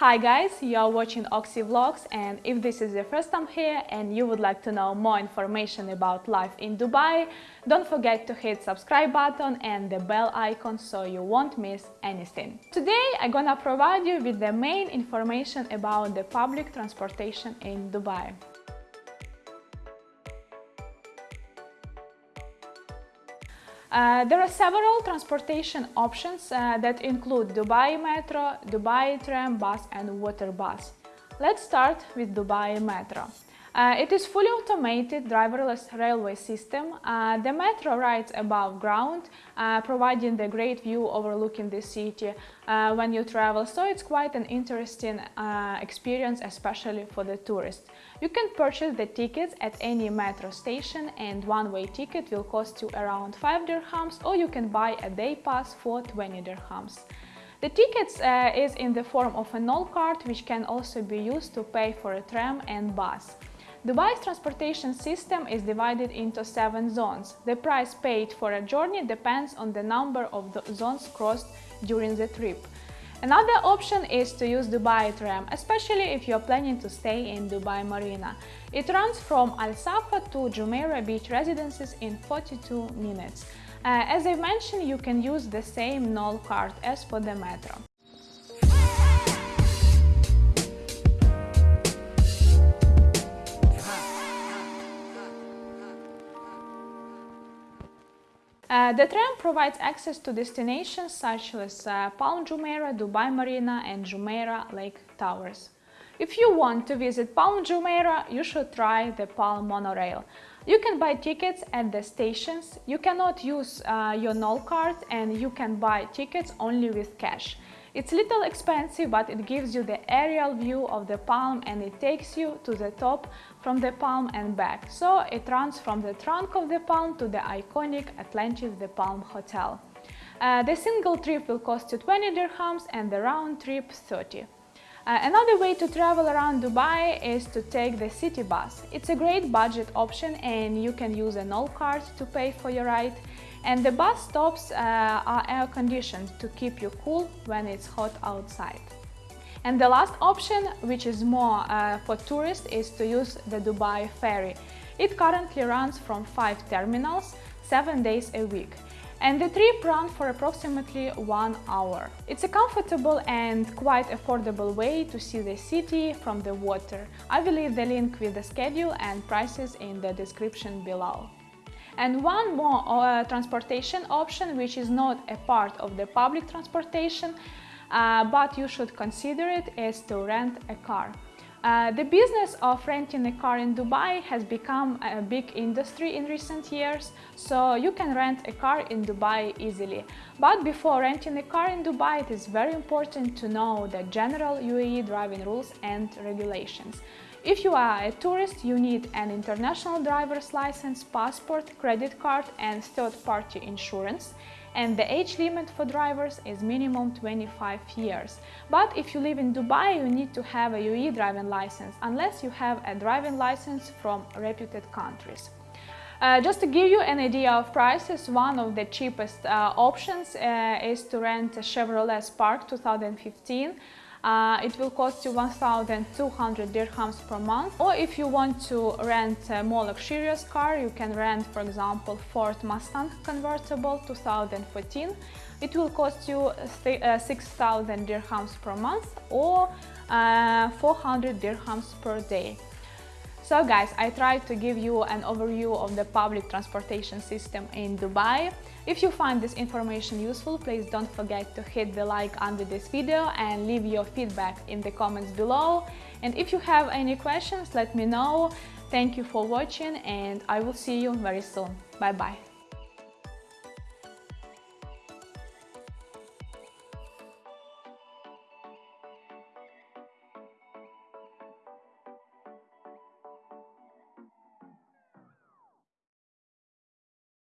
Hi guys, you are watching Oxy Vlogs and if this is your first time here and you would like to know more information about life in Dubai, don't forget to hit subscribe button and the bell icon so you won't miss anything. Today I'm gonna provide you with the main information about the public transportation in Dubai. Uh, there are several transportation options uh, that include Dubai Metro, Dubai Tram, Bus and Water Bus. Let's start with Dubai Metro. Uh, it is fully automated driverless railway system. Uh, the metro rides above ground, uh, providing the great view overlooking the city uh, when you travel, so it's quite an interesting uh, experience, especially for the tourists. You can purchase the tickets at any metro station and one-way ticket will cost you around 5 dirhams or you can buy a day pass for 20 dirhams. The tickets uh, is in the form of a Nol card which can also be used to pay for a tram and bus. Dubai's transportation system is divided into seven zones. The price paid for a journey depends on the number of the zones crossed during the trip. Another option is to use Dubai Tram, especially if you're planning to stay in Dubai Marina. It runs from Al Safa to Jumeirah Beach residences in 42 minutes. Uh, as I mentioned, you can use the same Nol card as for the metro. Uh, the tram provides access to destinations such as uh, Palm Jumeirah, Dubai Marina and Jumeirah Lake Towers. If you want to visit Palm Jumeirah, you should try the Palm monorail. You can buy tickets at the stations, you cannot use uh, your Nol card and you can buy tickets only with cash. It's a little expensive, but it gives you the aerial view of the palm and it takes you to the top from the palm and back. So it runs from the trunk of the palm to the iconic Atlantis the Palm Hotel. Uh, the single trip will cost you 20 dirhams and the round trip 30. Uh, another way to travel around Dubai is to take the city bus. It's a great budget option and you can use a Nol card to pay for your ride. And the bus stops uh, are air conditioned to keep you cool when it's hot outside. And the last option, which is more uh, for tourists, is to use the Dubai ferry. It currently runs from five terminals, seven days a week. And the trip runs for approximately one hour. It's a comfortable and quite affordable way to see the city from the water. I will leave the link with the schedule and prices in the description below. And one more uh, transportation option, which is not a part of the public transportation, uh, but you should consider it, is to rent a car. Uh, the business of renting a car in Dubai has become a big industry in recent years, so you can rent a car in Dubai easily. But before renting a car in Dubai, it is very important to know the general UAE driving rules and regulations. If you are a tourist, you need an international driver's license, passport, credit card and third-party insurance and the age limit for drivers is minimum 25 years. But if you live in Dubai, you need to have a UAE driving license, unless you have a driving license from reputed countries. Uh, just to give you an idea of prices, one of the cheapest uh, options uh, is to rent a Chevrolet Spark 2015 uh, it will cost you 1200 dirhams per month. Or if you want to rent a more luxurious car you can rent for example Ford Mustang convertible 2014 it will cost you uh, 6000 dirhams per month or uh, 400 dirhams per day. So guys, I tried to give you an overview of the public transportation system in Dubai. If you find this information useful, please don't forget to hit the like under this video and leave your feedback in the comments below. And if you have any questions, let me know. Thank you for watching and I will see you very soon. Bye bye.